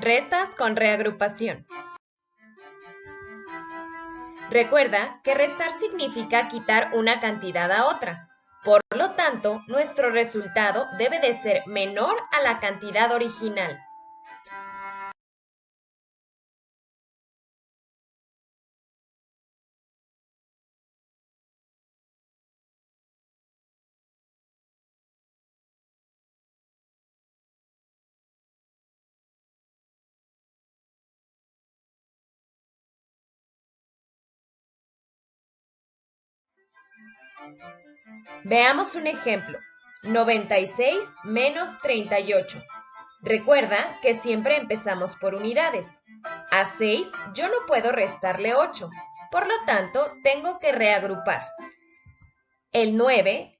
Restas con reagrupación. Recuerda que restar significa quitar una cantidad a otra. Por lo tanto, nuestro resultado debe de ser menor a la cantidad original. Veamos un ejemplo. 96 menos 38. Recuerda que siempre empezamos por unidades. A 6 yo no puedo restarle 8, por lo tanto tengo que reagrupar. El 9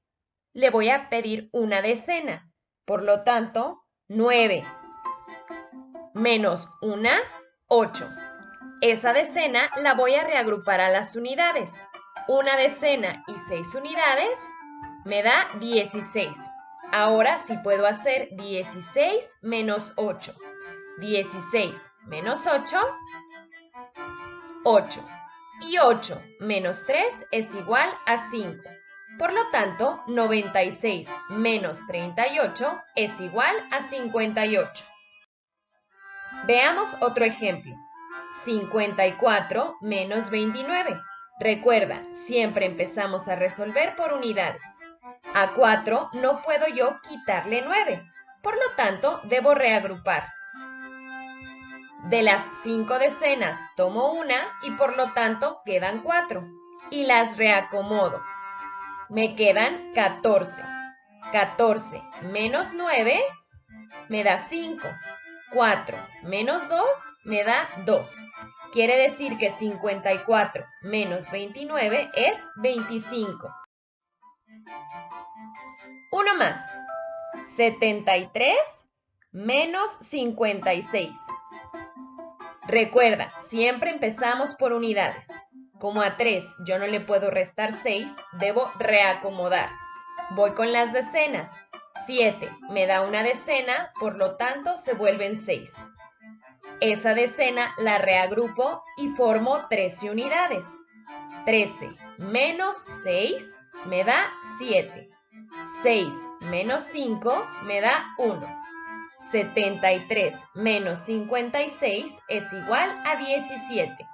le voy a pedir una decena, por lo tanto 9 menos 1, 8. Esa decena la voy a reagrupar a las unidades. Una decena y 6 unidades me da 16. Ahora sí puedo hacer 16 menos 8. 16 menos 8, 8. Y 8 menos 3 es igual a 5. Por lo tanto, 96 menos 38 es igual a 58. Veamos otro ejemplo. 54 menos 29. Recuerda, siempre empezamos a resolver por unidades. A 4 no puedo yo quitarle 9, por lo tanto debo reagrupar. De las 5 decenas tomo una y por lo tanto quedan 4 y las reacomodo. Me quedan 14. 14 menos 9 me da 5. 4 menos 2 me da 2. Quiere decir que 54 menos 29 es 25. Uno más. 73 menos 56. Recuerda, siempre empezamos por unidades. Como a 3 yo no le puedo restar 6, debo reacomodar. Voy con las decenas. 7 me da una decena, por lo tanto se vuelven 6. Esa decena la reagrupo y formo 13 unidades. 13 menos 6 me da 7. 6 menos 5 me da 1. 73 menos 56 es igual a 17.